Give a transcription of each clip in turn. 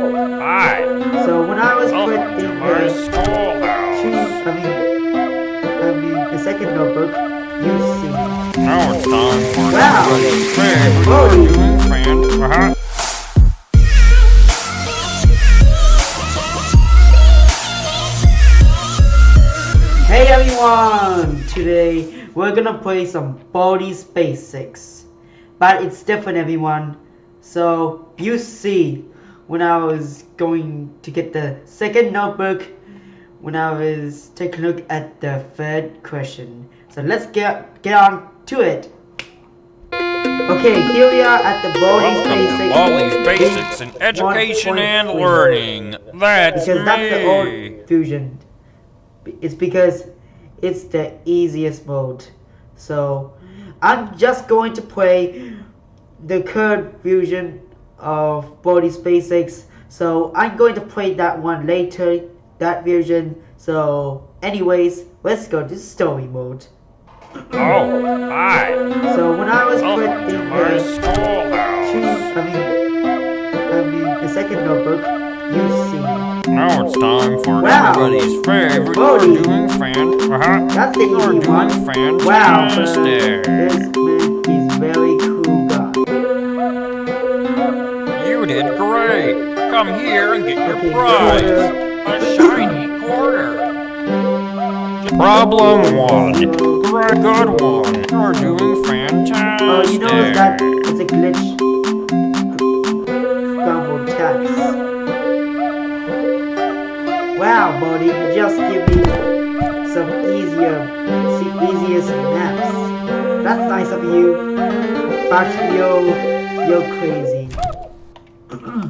Oh, hi. So when I was put Welcome in the two. I mean, I mean the second notebook, you see. Now it's time for Wow. favorite Whoa. doing fan. Uh-huh. Hey everyone! Today we're gonna play some Baldi's Basics. But it's different everyone. So you see when I was going to get the second notebook when I was taking a look at the third question. So let's get get on to it. Okay, here we are at the Welcome Basics. Game Basics in Education and 1.3. Learning. That's because that's the me. old fusion. It's because it's the easiest mode. So I'm just going to play the current fusion of Baldi's Basics. So I'm going to play that one later, that version. So anyways, let's go to story mode. Oh, hi. So when I was put Welcome in the two. I mean, I mean the second notebook, you see. Now it's time for Wow. everybody's favorite Baldi. doing fan. Uh-huh. That's the You're easy doing one. fantastic. Wow, but this Come here and get your prize. A shiny quarter. Problem one. Great, good one. You're doing fantastic. Oh, you know that it's a glitch. Scrambled text. Wow, buddy, you just give me some easier, see, easiest maps. That's nice of you, but you're, you're crazy.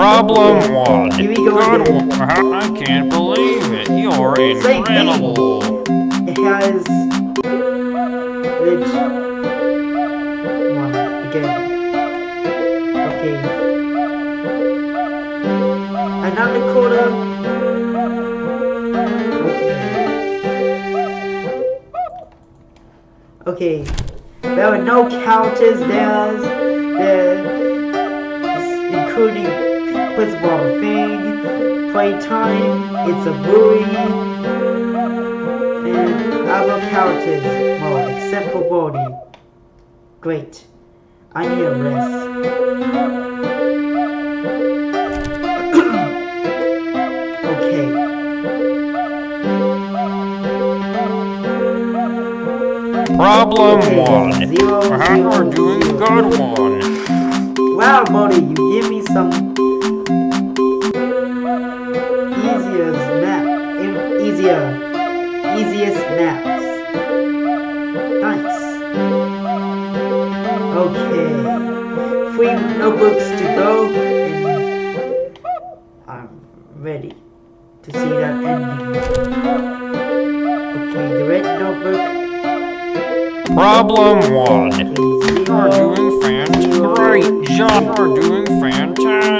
Problem one. Here we go Good again. one. I can't believe it. You're incredible. It has glitch one again. Okay. Another quarter. Okay. Okay. There are no counters. There's there, including principal thing, playtime. It's a Bully and other characters more except for Baldi. Great. I need a rest. okay. Problem Okay, one. zero, Uh-huh. zero, doing good one. Wow, Baldi, you give me some easier, easiest maps. Nice. Okay, three notebooks to go, and I'm ready to see that ending. Okay, the red notebook. Problem one. You're doing fantastic. Great job. You're doing fantastic.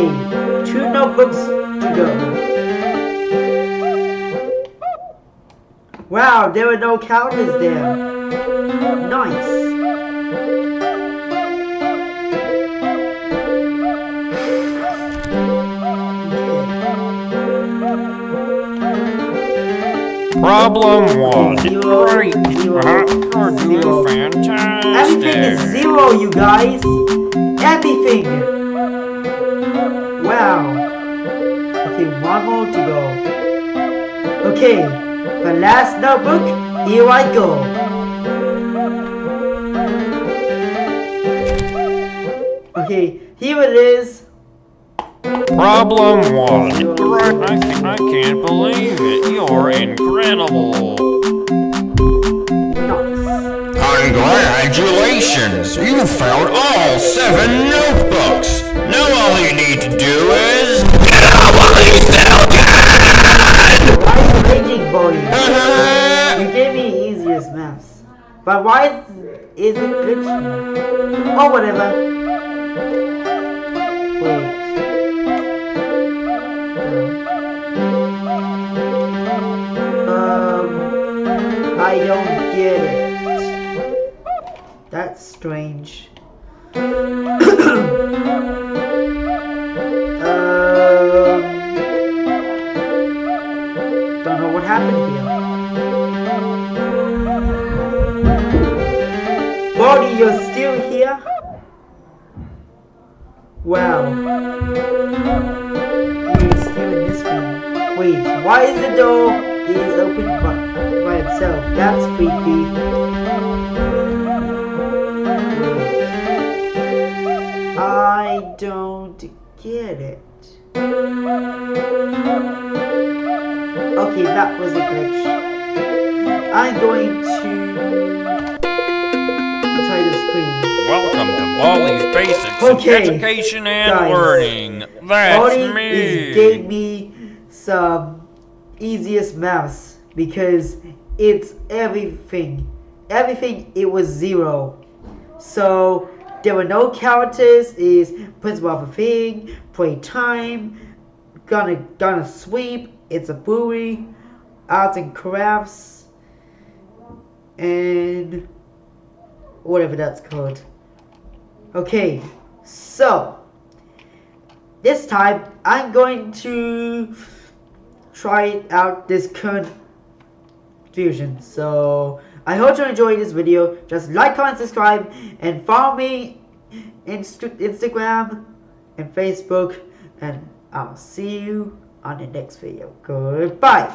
Two notebooks to go. Wow, there were no counters there. Nice. Problem one. Zero, Great. zero, Uh-huh. You're doing Everything is zero, you guys. Everything. Wow. Okay, one more to go. Okay, the last notebook. Here I go. Okay, here it is. Problem one. I can't, I can't believe it. You're incredible. Congratulations! You found all seven notebooks! all you need to do is get out while you still can! I'm raging for you. you gave me easiest maps. But why is it glitchy? Oh, whatever. Wait. Um, I don't get it. That's strange. In this room. Wait, why is the door is open by, by itself? That's creepy. I don't get it. Okay, that was a glitch. I'm going to try the screen. Baldi's Basics Okay, Education and guys. Learning. That's Baldi me. is gave me some easiest maths because it's everything. Everything it was zero. So there were no characters, is principal of a thing, play time, gonna gonna sweep, it's a Bully, arts and crafts, and whatever that's called. Okay, so this time I'm going to try out this current fusion. So I hope you enjoyed this video. Just like, comment, subscribe, and follow me Inst Instagram and Facebook. And I'll see you on the next video. Goodbye.